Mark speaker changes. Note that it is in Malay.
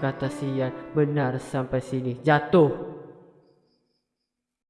Speaker 1: kata sian benar sampai sini. Jatuh.